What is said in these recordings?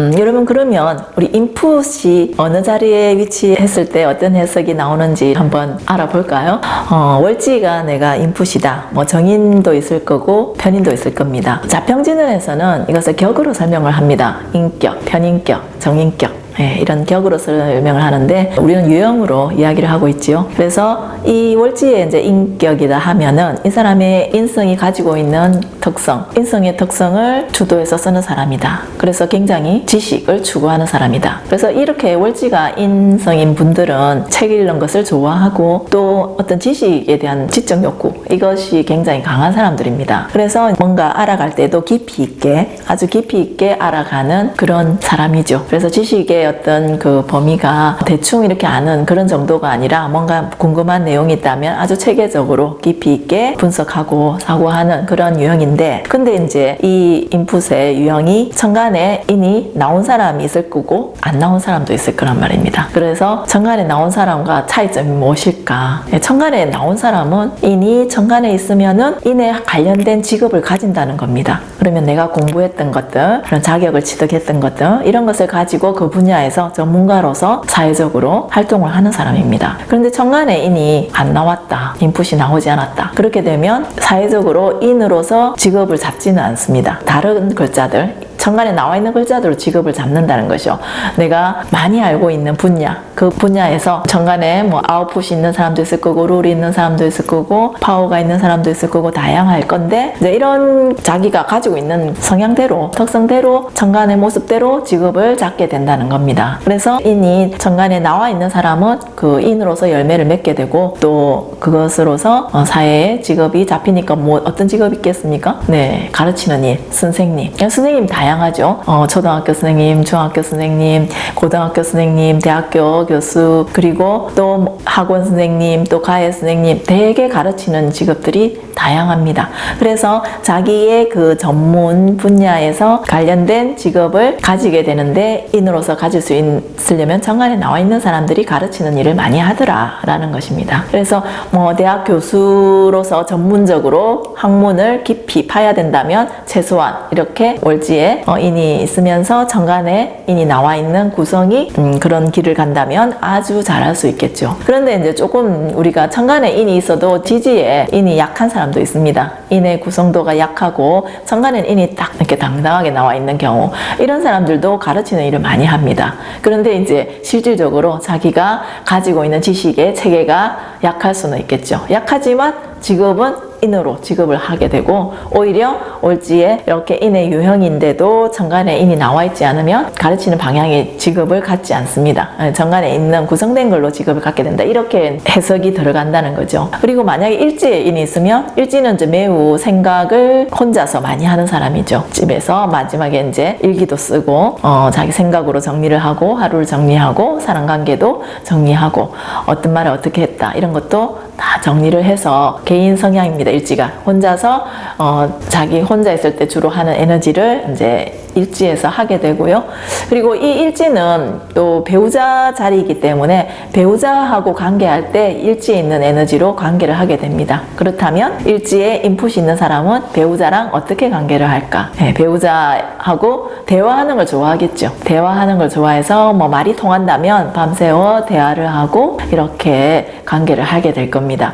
음, 여러분 그러면 우리 인풋이 어느 자리에 위치했을 때 어떤 해석이 나오는지 한번 알아볼까요? 어, 월지가 내가 인풋이다. 뭐 정인도 있을 거고 편인도 있을 겁니다. 자평진언에서는 이것을 격으로 설명을 합니다. 인격, 편인격, 정인격. 예, 이런 격으로 설명을 하는데 우리는 유형으로 이야기를 하고 있지요. 그래서 이 월지의 이제 인격이다 하면은 이 사람의 인성이 가지고 있는 특성, 인성의 특성을 주도해서 쓰는 사람이다. 그래서 굉장히 지식을 추구하는 사람이다. 그래서 이렇게 월지가 인성인 분들은 책 읽는 것을 좋아하고 또 어떤 지식에 대한 지적 욕구 이것이 굉장히 강한 사람들입니다. 그래서 뭔가 알아갈 때도 깊이 있게 아주 깊이 있게 알아가는 그런 사람이죠. 그래서 지식의 어떤 그 범위가 대충 이렇게 아는 그런 정도가 아니라 뭔가 궁금한 내용이 있다면 아주 체계적으로 깊이 있게 분석하고 사고하는 그런 유형인데 근데 이제 이 인풋의 유형이 천간에 이니 나온 사람이 있을 거고 안 나온 사람도 있을 거란 말입니다. 그래서 천간에 나온 사람과 차이점이 무엇일까? 천간에 나온 사람은 이니 천간에 있으면은 인에 관련된 직업을 가진다는 겁니다. 그러면 내가 공부했던 것들, 그런 자격을 취득했던 것들 이런 것을 가지고 그 분야 에서 전문가로서 사회적으로 활동을 하는 사람입니다. 그런데 천간에 인이 안 나왔다. 인풋이 나오지 않았다. 그렇게 되면 사회적으로 인으로서 직업을 잡지는 않습니다. 다른 글자들 천간에 나와 있는 글자대로 직업을 잡는다는 것이죠. 내가 많이 알고 있는 분야, 그 분야에서 천간에 뭐 아웃풋이 있는 사람도 있을 거고, 룰이 있는 사람도 있을 거고, 파워가 있는 사람도 있을 거고, 다양할 건데, 이제 이런 자기가 가지고 있는 성향대로, 특성대로, 천간의 모습대로 직업을 잡게 된다는 겁니다. 그래서 인이 천간에 나와 있는 사람은 그 인으로서 열매를 맺게 되고, 또 그것으로서 어, 사회에 직업이 잡히니까 뭐 어떤 직업이 있겠습니까? 네, 가르치는 일, 선생님. 선생님 다양 다양하죠. 어, 초등학교 선생님, 중학교 선생님, 고등학교 선생님, 대학교 교수, 그리고 또 학원 선생님, 또 가해 선생님, 대개 가르치는 직업들이 다양합니다. 그래서 자기의 그 전문 분야에서 관련된 직업을 가지게 되는데 인으로서 가질 수 있으려면 정관에 나와 있는 사람들이 가르치는 일을 많이 하더라 라는 것입니다. 그래서 뭐 대학 교수로서 전문적으로 학문을 깊이 파야 된다면 최소한 이렇게 월지에 어, 인이 있으면서 정관에 인이 나와 있는 구성이 음, 그런 길을 간다면 아주 잘할 수 있겠죠. 그런데 이제 조금 우리가 천간에 인이 있어도 지지에 인이 약한 사람도 있습니다. 인의 구성도가 약하고 천간에 인이 딱 이렇게 당당하게 나와 있는 경우 이런 사람들도 가르치는 일을 많이 합니다. 그런데 이제 실질적으로 자기가 가지고 있는 지식의 체계가 약할 수는 있겠죠. 약하지만 직업은 인으로 직업을 하게 되고 오히려 올지에 이렇게 인의 유형인데도 정관에 인이 나와 있지 않으면 가르치는 방향의 직업을 갖지 않습니다. 예, 정관에 있는 구성된 걸로 직업을 갖게 된다. 이렇게 해석이 들어간다는 거죠. 그리고 만약에 일지에 인이 있으면 일지는 이제 매우 생각을 혼자서 많이 하는 사람이죠. 집에서 마지막에 이제 일기도 쓰고 어, 자기 생각으로 정리를 하고 하루를 정리하고 사람관계도 정리하고 어떤 말을 어떻게 했다 이런 것도 다 정리를 해서 개인 성향입니다. 일지가 혼자서 어, 자기 혼자 있을 때 주로 하는 에너지를 이제 일지에서 하게 되고요. 그리고 이 일지는 또 배우자 자리이기 때문에 배우자하고 관계할 때 일지에 있는 에너지로 관계를 하게 됩니다. 그렇다면 일지에 인풋이 있는 사람은 배우자랑 어떻게 관계를 할까? 네, 배우자하고 대화하는 걸 좋아하겠죠. 대화하는 걸 좋아해서 뭐 말이 통한다면 밤새워 대화를 하고 이렇게 관계를 하게 될 겁니다.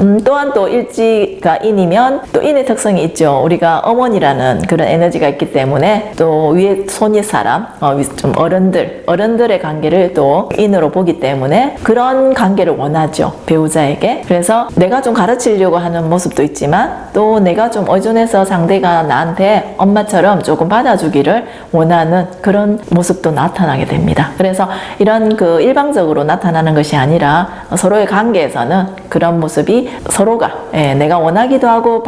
음, 또한 또 일지가 인이면 또 인의 특성이 있죠. 우리가 어머니라는 그런 에너지가 있기 때문에 또 위에 손윗 사람, 어, 좀 어른들, 어른들의 관계를 또 인으로 보기 때문에 그런 관계를 원하죠. 배우자에게. 그래서 내가 좀 가르치려고 하는 모습도 있지만 또 내가 좀 의존해서 상대가 나한테 엄마처럼 조금 받아주기를 원하는 그런 모습도 나타나게 됩니다. 그래서 이런 그 일방적으로 나타나는 것이 아니라 서로의 관계에서는 그런 모습이 서로가 예, 내가 원하기도 하고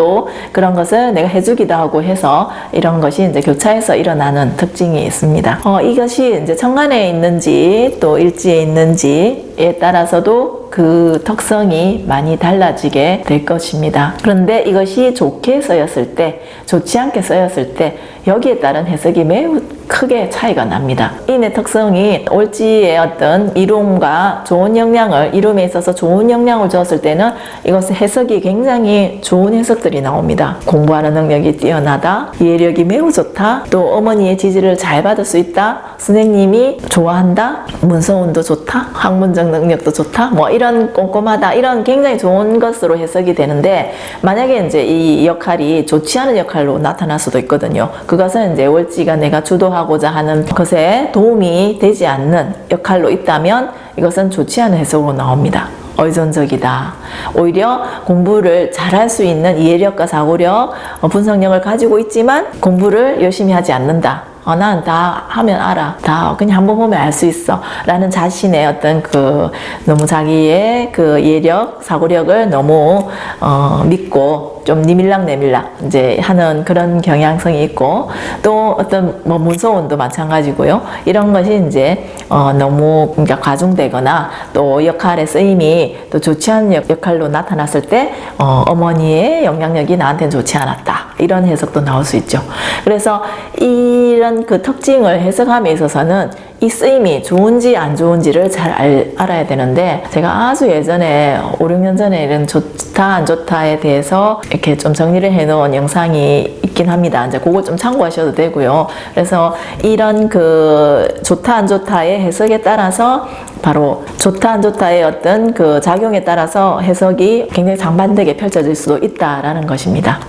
또 그런 것을 내가 해주기도 하고 해서 이런 것이 이제 교차해서 일어나는 특징이 있습니다. 어, 이것이 이제 천간에 있는지 또 일지에 있는지 에 따라서도 그 특성이 많이 달라지게 될 것입니다. 그런데 이것이 좋게 쓰였을 때, 좋지 않게 쓰였을 때 여기에 따른 해석이 매우 크게 차이가 납니다. 인의 특성이 올지의 어떤 이룸과 좋은 영향을 이룸에 있어서 좋은 영향을 주었을 때는 이것의 해석이 굉장히 좋은 해석들이 나옵니다. 공부하는 능력이 뛰어나다, 이해력이 매우 좋다, 또 어머니의 지지를 잘 받을 수 있다, 선생님이 좋아한다, 문서운도 좋다, 학문적 능력도 좋다, 뭐 이런 꼼꼼하다, 이런 굉장히 좋은 것으로 해석이 되는데 만약에 이제 이 역할이 좋지 않은 역할로 나타날 수도 있거든요. 그것은 이제 월지가 내가 주도하고자 하는 것에 도움이 되지 않는 역할로 있다면 이것은 좋지 않은 해석으로 나옵니다. 의존적이다. 오히려 공부를 잘할 수 있는 이해력과 사고력, 어, 분석력을 가지고 있지만 공부를 열심히 하지 않는다. 어, 난다 하면 알아. 다 그냥 한 번 보면 알 수 있어. 라는 자신의 어떤 그 너무 자기의 그 이해력, 사고력을 너무 어, 믿고 좀 니밀락 내밀락 이제 하는 그런 경향성이 있고 또 어떤 뭐 문서원도 마찬가지고요. 이런 것이 이제 어, 너무 그러니까 과중되거나 또 역할의 쓰임이 또 좋지 않은 역- 역할로 나타났을 때 어, 어머니의 영향력이 나한테는 좋지 않았다. 이런 해석도 나올 수 있죠. 그래서 이런 그 특징을 해석함에 있어서는 이 쓰임이 좋은지 안 좋은지를 잘 알, 알아야 되는데 제가 아주 예전에 5, 6년 전에 이런 좋다 안 좋다에 대해서 이렇게 좀 정리를 해 놓은 영상이 있긴 합니다. 이제 그거 좀 참고하셔도 되고요. 그래서 이런 그 좋다 안 좋다의 해석에 따라서 바로 좋다 안 좋다의 어떤 그 작용에 따라서 해석이 굉장히 상반되게 펼쳐질 수도 있다라는 것입니다.